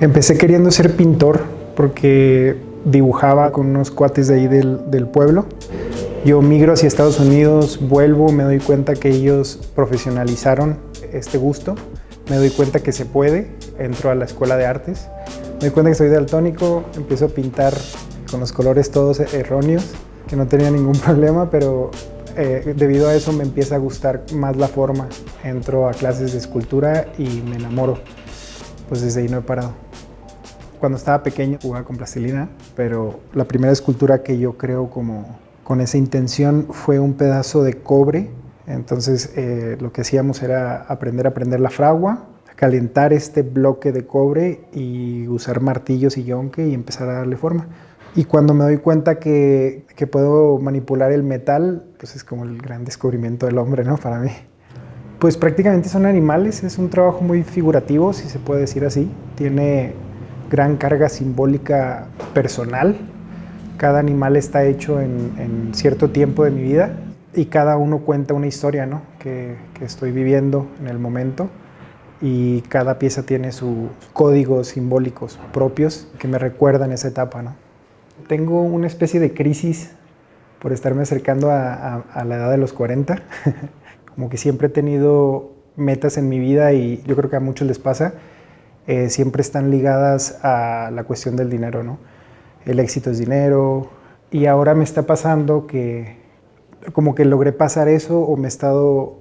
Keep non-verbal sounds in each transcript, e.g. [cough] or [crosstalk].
Empecé queriendo ser pintor porque dibujaba con unos cuates de ahí del, del, pueblo. Yo migro hacia Estados Unidos, vuelvo, me doy cuenta que ellos profesionalizaron este gusto. Me doy cuenta que se puede, entro a la escuela de artes. Me doy cuenta que soy daltónico, empiezo a pintar con los colores todos erróneos, que no tenía ningún [laughs] problema, pero eh, debido a eso me empieza a gustar más la forma. Entro a clases de escultura y me enamoro. Pues desde ahí no he parado. Cuando estaba pequeño jugaba con plastilina, pero la primera escultura que yo creo como con esa intención fue un pedazo de cobre. Entonces eh, lo que hacíamos era aprender a prender la fragua, calentar este bloque de cobre y usar martillos y yonque y empezar a darle forma. Y cuando me doy cuenta que, que, puedo manipular el metal, pues es como el gran descubrimiento del hombre, ¿no? Para mí. Pues prácticamente son animales, es un trabajo muy figurativo, si se puede decir así. Tiene gran carga simbólica personal. Cada animal está hecho en, cierto tiempo de mi vida y cada uno cuenta una historia ¿no? que, estoy viviendo en el momento y cada pieza tiene sus códigos simbólicos propios que me recuerdan esa etapa. ¿no? Tengo una especie de crisis por estarme acercando a, la edad de los 40. [laughs] Como que siempre he tenido metas en mi vida y yo creo que a muchos les pasa eh, siempre están ligadas a la cuestión del dinero, ¿no? El éxito es dinero y ahora me está pasando que como que logré pasar eso o me he estado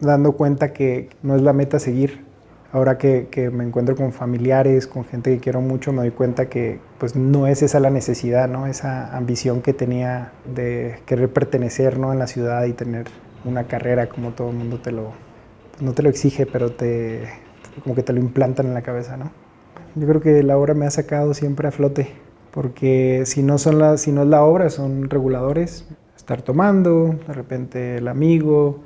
dando cuenta que no es la meta seguir. Ahora que, me encuentro con familiares, con gente que quiero mucho, me doy cuenta que pues no es esa la necesidad, ¿no? Esa ambición que tenía de querer pertenecer, ¿no? En la ciudad y tener una carrera como todo el mundo te lo, pues, no te lo exige, pero te, como que te lo implantan en la cabeza, ¿no? Yo creo que la obra me ha sacado siempre a flote, porque si no, son la, si no es la obra, son reguladores. Estar tomando, de repente el amigo,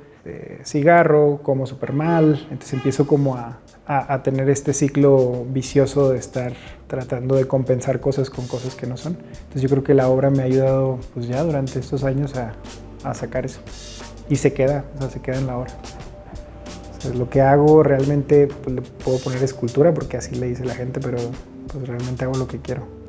cigarro, como súper mal, entonces empiezo como a, a, tener este ciclo vicioso de estar tratando de compensar cosas con cosas que no son. Entonces yo creo que la obra me ha ayudado pues ya durante estos años a, a sacar eso. Y se queda, o sea, se queda en la obra lo que hago realmente pues, le puedo poner escultura porque así le dice la gente, pero pues realmente hago lo que quiero.